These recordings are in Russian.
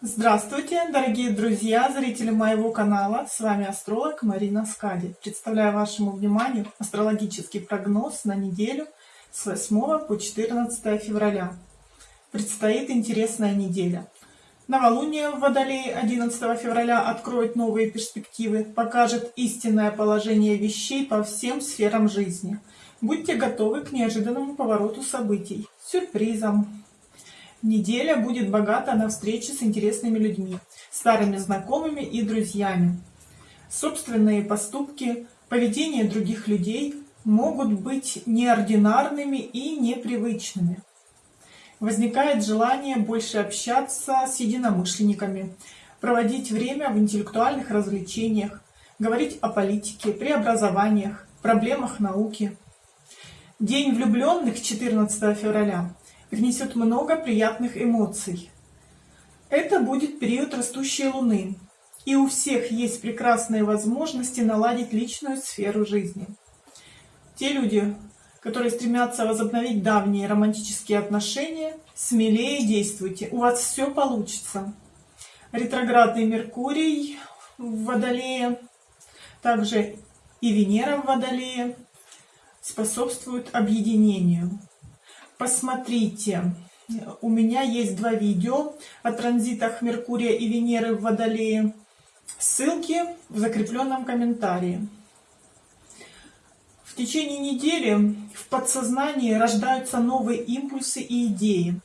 Здравствуйте, дорогие друзья, зрители моего канала. С вами астролог Марина Скади. Представляю вашему вниманию астрологический прогноз на неделю с 8 по 14 февраля. Предстоит интересная неделя. Новолуние в Водолее 11 февраля откроет новые перспективы, покажет истинное положение вещей по всем сферам жизни. Будьте готовы к неожиданному повороту событий, сюрпризам, Неделя будет богата на встречи с интересными людьми, старыми знакомыми и друзьями. Собственные поступки, поведение других людей могут быть неординарными и непривычными. Возникает желание больше общаться с единомышленниками, проводить время в интеллектуальных развлечениях, говорить о политике, преобразованиях, проблемах науки. День влюбленных 14 февраля принесет много приятных эмоций. Это будет период растущей Луны, и у всех есть прекрасные возможности наладить личную сферу жизни. Те люди, которые стремятся возобновить давние романтические отношения, смелее действуйте, у вас все получится. Ретроградный Меркурий в Водолее, также и Венера в Водолее способствуют объединению. Посмотрите, у меня есть два видео о транзитах Меркурия и Венеры в Водолее. Ссылки в закрепленном комментарии. В течение недели в подсознании рождаются новые импульсы и идеи,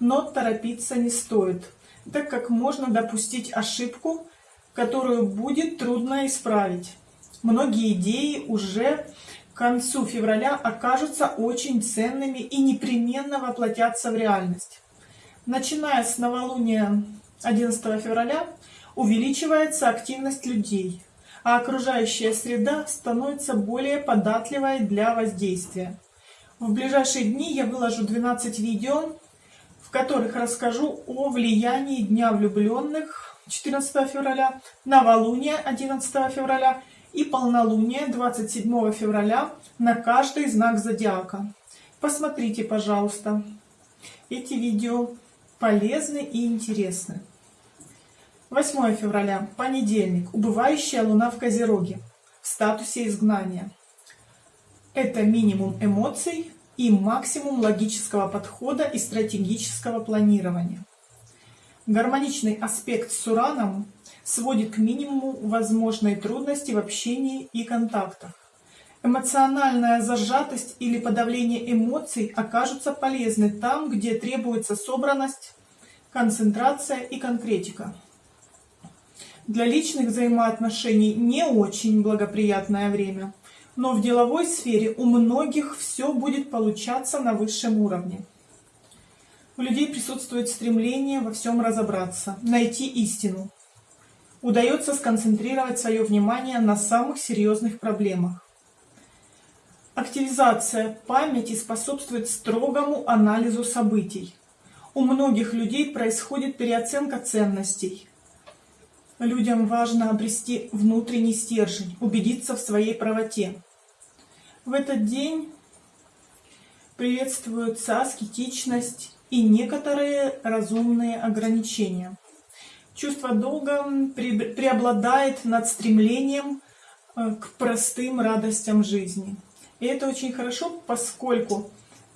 но торопиться не стоит, так как можно допустить ошибку, которую будет трудно исправить. Многие идеи уже к концу февраля окажутся очень ценными и непременно воплотятся в реальность. Начиная с новолуния 11 февраля увеличивается активность людей, а окружающая среда становится более податливой для воздействия. В ближайшие дни я выложу 12 видео, в которых расскажу о влиянии Дня влюбленных 14 февраля, новолуния 11 февраля и полнолуние 27 февраля на каждый знак зодиака. Посмотрите, пожалуйста. Эти видео полезны и интересны. 8 февраля, понедельник, убывающая луна в Козероге, в статусе изгнания. Это минимум эмоций и максимум логического подхода и стратегического планирования. Гармоничный аспект с Ураном сводит к минимуму возможные трудности в общении и контактах. Эмоциональная зажатость или подавление эмоций окажутся полезны там, где требуется собранность, концентрация и конкретика. Для личных взаимоотношений не очень благоприятное время, но в деловой сфере у многих все будет получаться на высшем уровне. У людей присутствует стремление во всем разобраться, найти истину, удается сконцентрировать свое внимание на самых серьезных проблемах. Активизация памяти способствует строгому анализу событий. У многих людей происходит переоценка ценностей. Людям важно обрести внутренний стержень, убедиться в своей правоте. В этот день приветствуются аскетичность и некоторые разумные ограничения чувство долга преобладает над стремлением э, к простым радостям жизни. И это очень хорошо, поскольку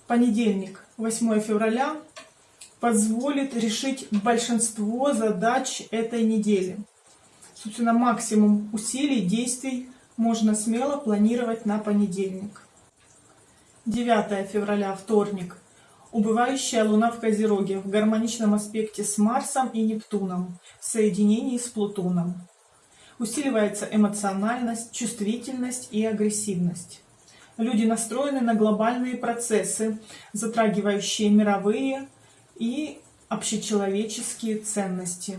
понедельник, 8 февраля, позволит решить большинство задач этой недели. Собственно, максимум усилий, действий можно смело планировать на понедельник. 9 февраля, вторник – Убывающая Луна в Козероге в гармоничном аспекте с Марсом и Нептуном в соединении с Плутоном. Усиливается эмоциональность, чувствительность и агрессивность. Люди настроены на глобальные процессы, затрагивающие мировые и общечеловеческие ценности.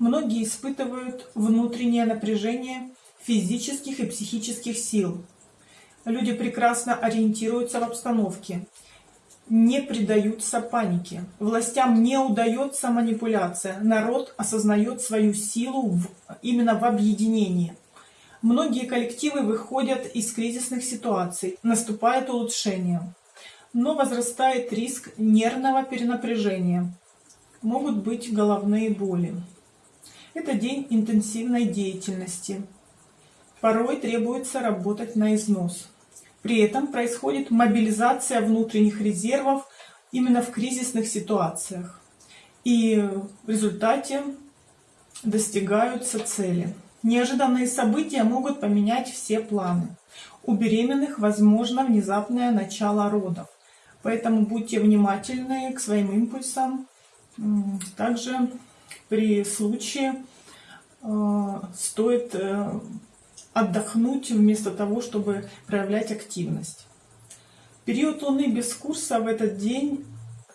Многие испытывают внутреннее напряжение физических и психических сил. Люди прекрасно ориентируются в обстановке не предаются панике. Властям не удается манипуляция. Народ осознает свою силу в, именно в объединении. Многие коллективы выходят из кризисных ситуаций, наступает улучшение. Но возрастает риск нервного перенапряжения. могут быть головные боли. Это день интенсивной деятельности. Порой требуется работать на износ. При этом происходит мобилизация внутренних резервов именно в кризисных ситуациях. И в результате достигаются цели. Неожиданные события могут поменять все планы. У беременных возможно внезапное начало родов. Поэтому будьте внимательны к своим импульсам. Также при случае э, стоит э, отдохнуть вместо того, чтобы проявлять активность. Период Луны без курса в этот день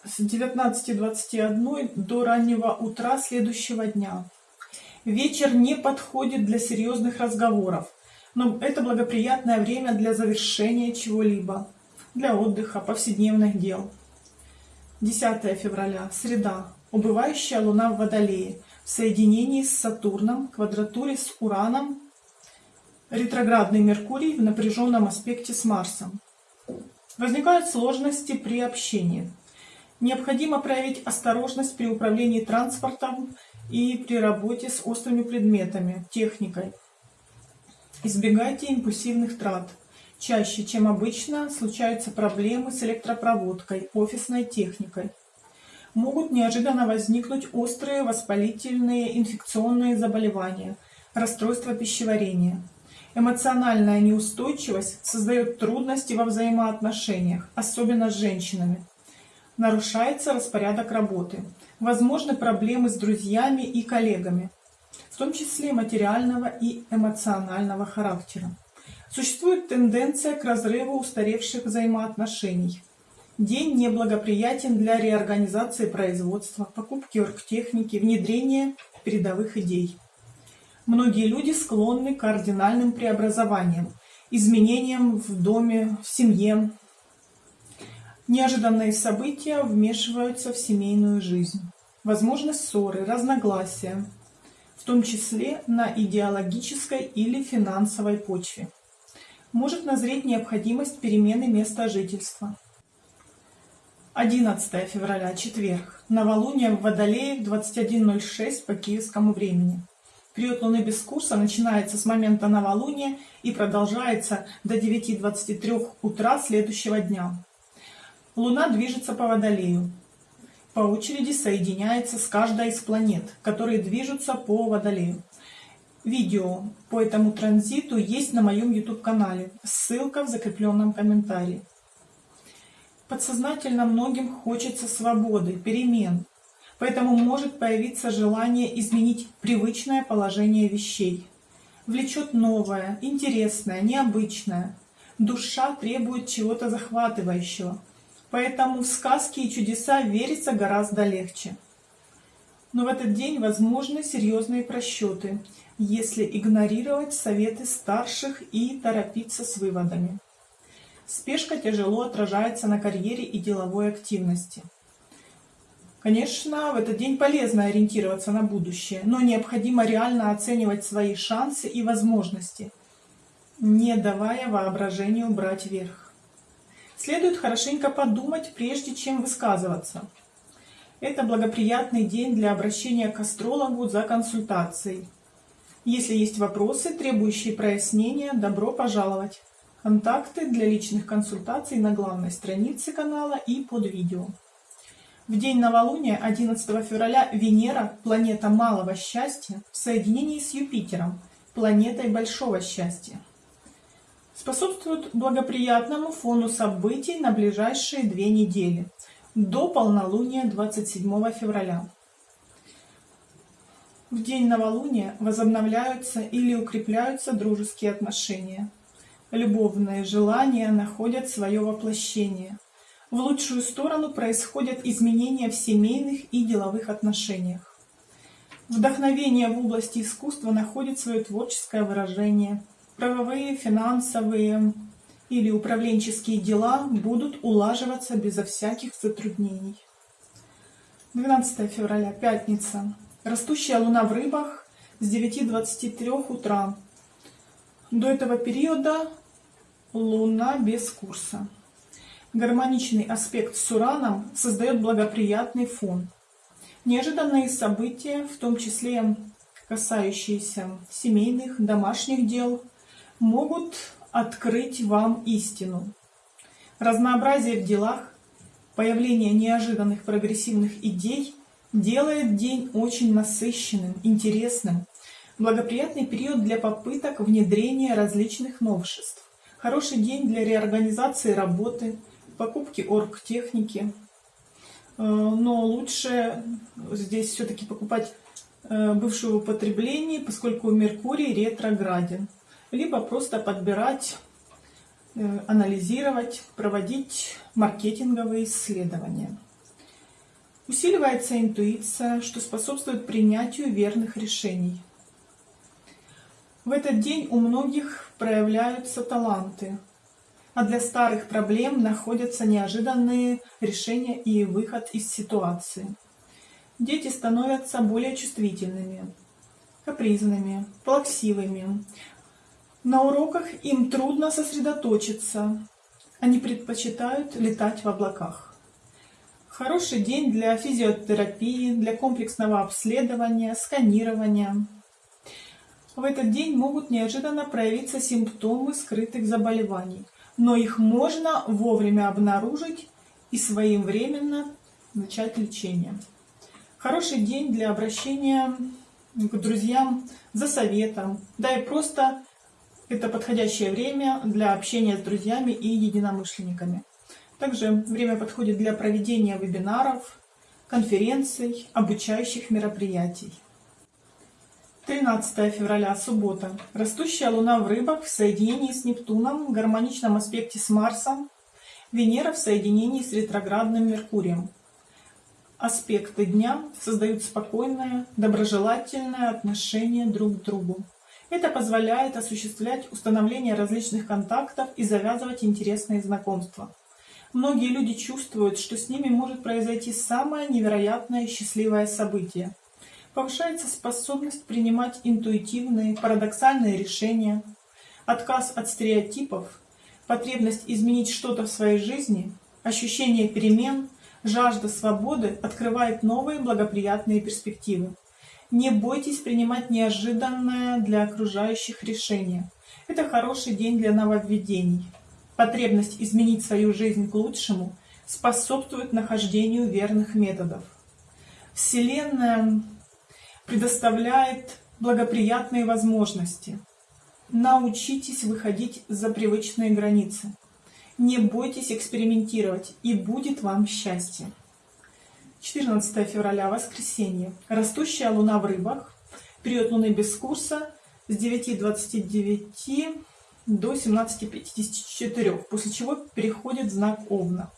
с 19.21 до раннего утра следующего дня. Вечер не подходит для серьезных разговоров, но это благоприятное время для завершения чего-либо, для отдыха, повседневных дел. 10 февраля, среда, убывающая Луна в Водолее, в соединении с Сатурном, квадратуре с Ураном, ретроградный Меркурий в напряженном аспекте с Марсом. Возникают сложности при общении. Необходимо проявить осторожность при управлении транспортом и при работе с острыми предметами, техникой. Избегайте импульсивных трат. Чаще, чем обычно, случаются проблемы с электропроводкой, офисной техникой. Могут неожиданно возникнуть острые воспалительные инфекционные заболевания, расстройства пищеварения. Эмоциональная неустойчивость создает трудности во взаимоотношениях, особенно с женщинами. Нарушается распорядок работы. Возможны проблемы с друзьями и коллегами, в том числе материального и эмоционального характера. Существует тенденция к разрыву устаревших взаимоотношений. День неблагоприятен для реорганизации производства, покупки оргтехники, внедрения передовых идей. Многие люди склонны к кардинальным преобразованиям, изменениям в доме, в семье. Неожиданные события вмешиваются в семейную жизнь. Возможны ссоры, разногласия, в том числе на идеологической или финансовой почве. Может назреть необходимость перемены места жительства. 11 февраля, четверг. Новолуние в Водолее в 21.06 по киевскому времени. Период Луны без курса начинается с момента новолуния и продолжается до 9.23 утра следующего дня. Луна движется по Водолею. По очереди соединяется с каждой из планет, которые движутся по Водолею. Видео по этому транзиту есть на моем YouTube-канале. Ссылка в закрепленном комментарии. Подсознательно многим хочется свободы, перемен, Поэтому может появиться желание изменить привычное положение вещей. Влечет новое, интересное, необычное. Душа требует чего-то захватывающего. Поэтому в сказки и чудеса верится гораздо легче. Но в этот день возможны серьезные просчеты, если игнорировать советы старших и торопиться с выводами. Спешка тяжело отражается на карьере и деловой активности. Конечно, в этот день полезно ориентироваться на будущее, но необходимо реально оценивать свои шансы и возможности, не давая воображению брать верх. Следует хорошенько подумать, прежде чем высказываться. Это благоприятный день для обращения к астрологу за консультацией. Если есть вопросы, требующие прояснения, добро пожаловать. Контакты для личных консультаций на главной странице канала и под видео. В день новолуния 11 февраля Венера, планета малого счастья, в соединении с Юпитером, планетой большого счастья. Способствует благоприятному фону событий на ближайшие две недели, до полнолуния 27 февраля. В день новолуния возобновляются или укрепляются дружеские отношения. Любовные желания находят свое воплощение – в лучшую сторону происходят изменения в семейных и деловых отношениях. Вдохновение в области искусства находит свое творческое выражение. Правовые, финансовые или управленческие дела будут улаживаться безо всяких затруднений. 12 февраля, пятница. Растущая луна в рыбах с 9.23 утра. До этого периода луна без курса. Гармоничный аспект с Ураном создает благоприятный фон. Неожиданные события, в том числе касающиеся семейных, домашних дел, могут открыть вам истину. Разнообразие в делах, появление неожиданных прогрессивных идей делает день очень насыщенным, интересным. Благоприятный период для попыток внедрения различных новшеств. Хороший день для реорганизации работы, покупки оргтехники. Э, но лучше здесь все-таки покупать э, бывшего употребления, поскольку Меркурий ретрограден. Либо просто подбирать, э, анализировать, проводить маркетинговые исследования. Усиливается интуиция, что способствует принятию верных решений. В этот день у многих проявляются таланты, а для старых проблем находятся неожиданные решения и выход из ситуации. Дети становятся более чувствительными, капризными, плаксивыми. На уроках им трудно сосредоточиться, они предпочитают летать в облаках. Хороший день для физиотерапии, для комплексного обследования, сканирования. В этот день могут неожиданно проявиться симптомы скрытых заболеваний, но их можно вовремя обнаружить и своевременно начать лечение. Хороший день для обращения к друзьям за советом, да и просто это подходящее время для общения с друзьями и единомышленниками. Также время подходит для проведения вебинаров, конференций, обучающих мероприятий. 13 февраля, суббота. Растущая Луна в рыбах в соединении с Нептуном, в гармоничном аспекте с Марсом, Венера в соединении с ретроградным Меркурием. Аспекты дня создают спокойное, доброжелательное отношение друг к другу. Это позволяет осуществлять установление различных контактов и завязывать интересные знакомства. Многие люди чувствуют, что с ними может произойти самое невероятное счастливое событие – Повышается способность принимать интуитивные, парадоксальные решения, отказ от стереотипов, потребность изменить что-то в своей жизни, ощущение перемен, жажда свободы открывает новые благоприятные перспективы. Не бойтесь принимать неожиданное для окружающих решение. Это хороший день для нововведений. Потребность изменить свою жизнь к лучшему способствует нахождению верных методов. Вселенная предоставляет благоприятные возможности. Научитесь выходить за привычные границы. Не бойтесь экспериментировать, и будет вам счастье. 14 февраля, воскресенье. Растущая луна в рыбах. Период луны без курса с 9.29 до 17.54, после чего переходит знак Овна.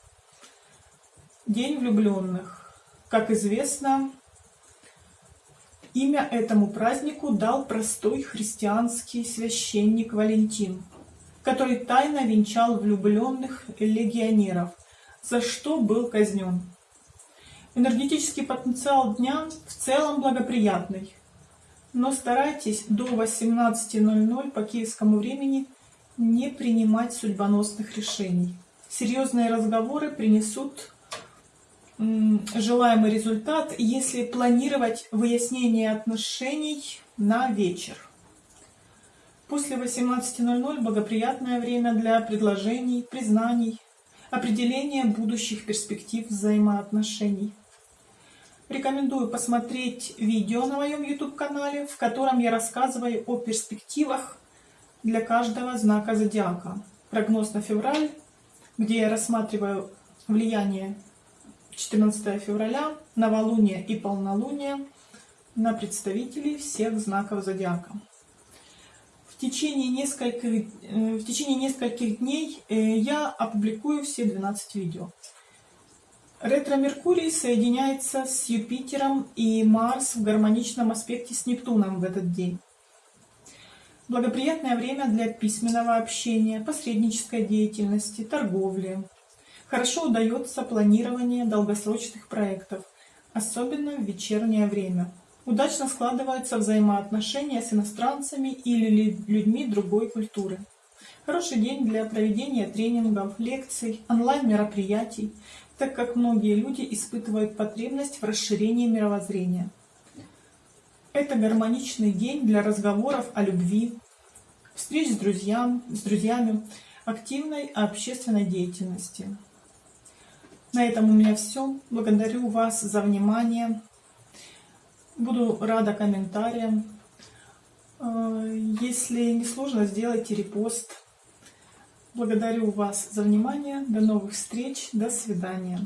День влюбленных. Как известно, Имя этому празднику дал простой христианский священник Валентин, который тайно венчал влюбленных легионеров, за что был казнен. Энергетический потенциал дня в целом благоприятный, но старайтесь до 18.00 по киевскому времени не принимать судьбоносных решений. Серьезные разговоры принесут желаемый результат, если планировать выяснение отношений на вечер. После 18.00 благоприятное время для предложений, признаний, определения будущих перспектив взаимоотношений. Рекомендую посмотреть видео на моем YouTube-канале, в котором я рассказываю о перспективах для каждого знака зодиака. Прогноз на февраль, где я рассматриваю влияние 14 февраля, новолуние и полнолуние на представителей всех знаков зодиака. В течение нескольких, э, в течение нескольких дней э, я опубликую все 12 видео. Ретро-Меркурий соединяется с Юпитером и Марс в гармоничном аспекте с Нептуном в этот день. Благоприятное время для письменного общения, посреднической деятельности, торговли, Хорошо удается планирование долгосрочных проектов, особенно в вечернее время. Удачно складываются взаимоотношения с иностранцами или людьми другой культуры. Хороший день для проведения тренингов, лекций, онлайн-мероприятий, так как многие люди испытывают потребность в расширении мировоззрения. Это гармоничный день для разговоров о любви, встреч с, друзьям, с друзьями, активной общественной деятельности. На этом у меня все. Благодарю вас за внимание. Буду рада комментариям. Э, если не сложно, сделайте репост. Благодарю вас за внимание. До новых встреч. До свидания.